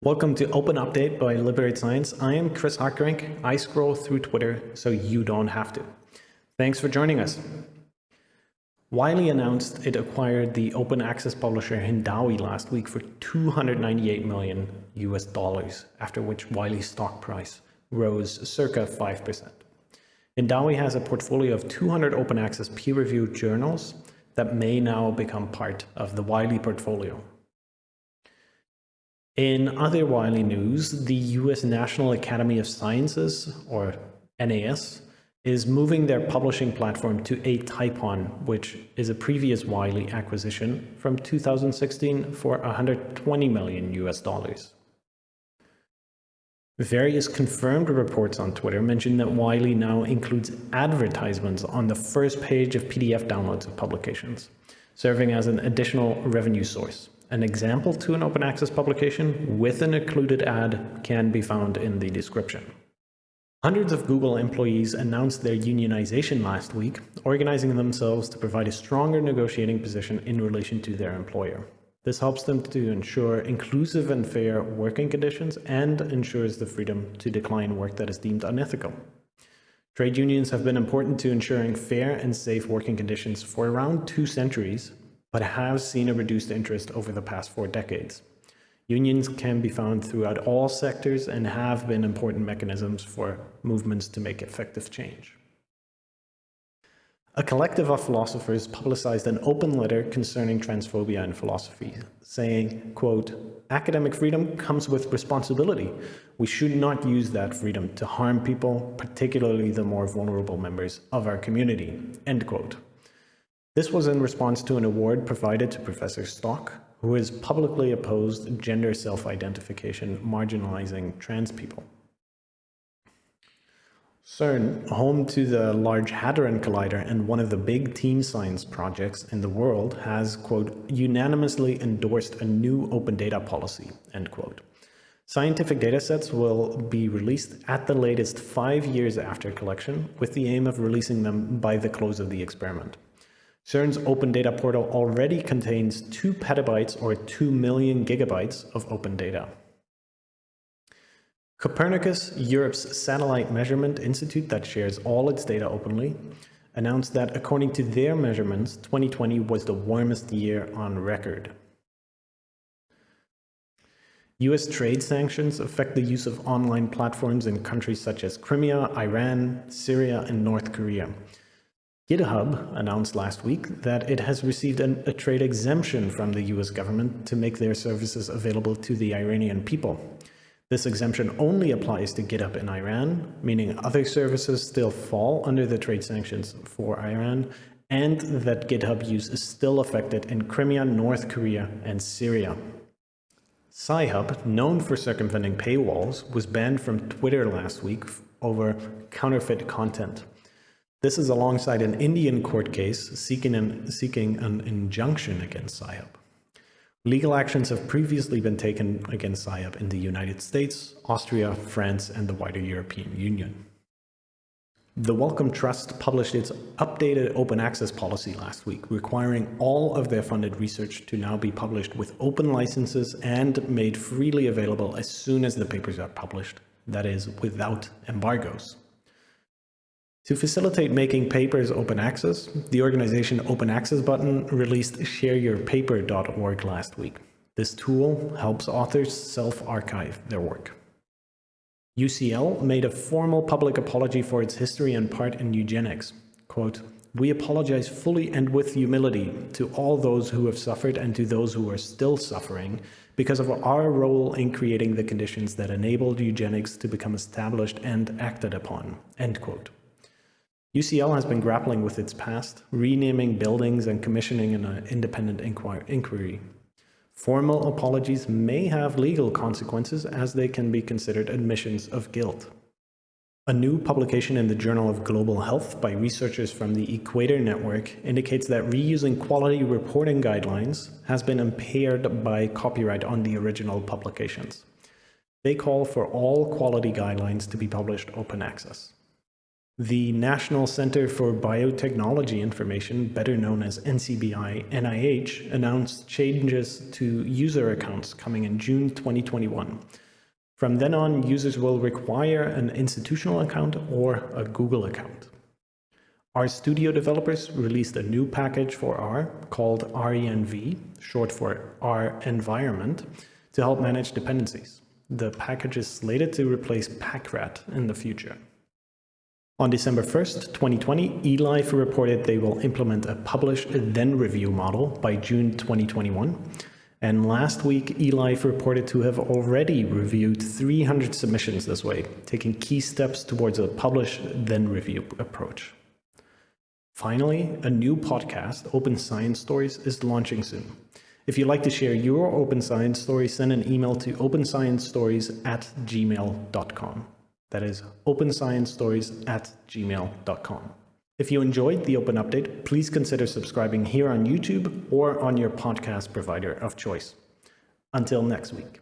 Welcome to Open Update by Liberate Science. I am Chris Hartgerink. I scroll through Twitter so you don't have to. Thanks for joining us. Wiley announced it acquired the open access publisher Hindawi last week for 298 million US dollars, after which Wiley's stock price rose circa 5%. Hindawi has a portfolio of 200 open access peer-reviewed journals that may now become part of the Wiley portfolio. In other Wiley news, the US National Academy of Sciences, or NAS, is moving their publishing platform to Atypon, which is a previous Wiley acquisition from 2016 for 120 million US dollars. Various confirmed reports on Twitter mention that Wiley now includes advertisements on the first page of PDF downloads of publications, serving as an additional revenue source. An example to an open access publication with an included ad can be found in the description. Hundreds of Google employees announced their unionization last week, organizing themselves to provide a stronger negotiating position in relation to their employer. This helps them to ensure inclusive and fair working conditions and ensures the freedom to decline work that is deemed unethical. Trade unions have been important to ensuring fair and safe working conditions for around two centuries, but have seen a reduced interest over the past four decades. Unions can be found throughout all sectors and have been important mechanisms for movements to make effective change. A collective of philosophers publicized an open letter concerning transphobia in philosophy, saying, quote, academic freedom comes with responsibility. We should not use that freedom to harm people, particularly the more vulnerable members of our community, end quote. This was in response to an award provided to Professor Stock, who has publicly opposed gender self-identification marginalizing trans people. CERN, home to the Large Hadron Collider and one of the big team science projects in the world, has, quote, unanimously endorsed a new open data policy, end quote. Scientific datasets will be released at the latest five years after collection, with the aim of releasing them by the close of the experiment. CERN's open data portal already contains 2 petabytes or 2 million gigabytes of open data. Copernicus, Europe's satellite measurement institute that shares all its data openly, announced that according to their measurements, 2020 was the warmest year on record. US trade sanctions affect the use of online platforms in countries such as Crimea, Iran, Syria, and North Korea. GitHub announced last week that it has received an, a trade exemption from the US government to make their services available to the Iranian people. This exemption only applies to GitHub in Iran, meaning other services still fall under the trade sanctions for Iran, and that GitHub use is still affected in Crimea, North Korea, and Syria. Sci-Hub, known for circumventing paywalls, was banned from Twitter last week over counterfeit content. This is alongside an Indian court case seeking an, seeking an injunction against Sci-Hub. Legal actions have previously been taken against Sci-Hub in the United States, Austria, France, and the wider European Union. The Wellcome Trust published its updated open access policy last week, requiring all of their funded research to now be published with open licenses and made freely available as soon as the papers are published, that is, without embargoes. To facilitate making papers open access, the organization Open Access Button released shareyourpaper.org last week. This tool helps authors self-archive their work. UCL made a formal public apology for its history and part in eugenics. Quote, we apologize fully and with humility to all those who have suffered and to those who are still suffering because of our role in creating the conditions that enabled eugenics to become established and acted upon. End quote. UCL has been grappling with its past, renaming buildings and commissioning an uh, independent inquiry. Formal apologies may have legal consequences as they can be considered admissions of guilt. A new publication in the Journal of Global Health by researchers from the Equator Network indicates that reusing quality reporting guidelines has been impaired by copyright on the original publications. They call for all quality guidelines to be published open access. The National Center for Biotechnology Information, better known as NCBI NIH, announced changes to user accounts coming in June 2021. From then on, users will require an institutional account or a Google account. RStudio developers released a new package for R called RENV, short for R environment, to help manage dependencies. The package is slated to replace Packrat in the future. On December 1st, 2020, eLife reported they will implement a publish then review model by June 2021. And last week, eLife reported to have already reviewed 300 submissions this way, taking key steps towards a publish then review approach. Finally, a new podcast, Open Science Stories, is launching soon. If you'd like to share your open science story, send an email to opensciencestories at gmail.com. That is opensciencestories at gmail.com. If you enjoyed the Open Update, please consider subscribing here on YouTube or on your podcast provider of choice. Until next week.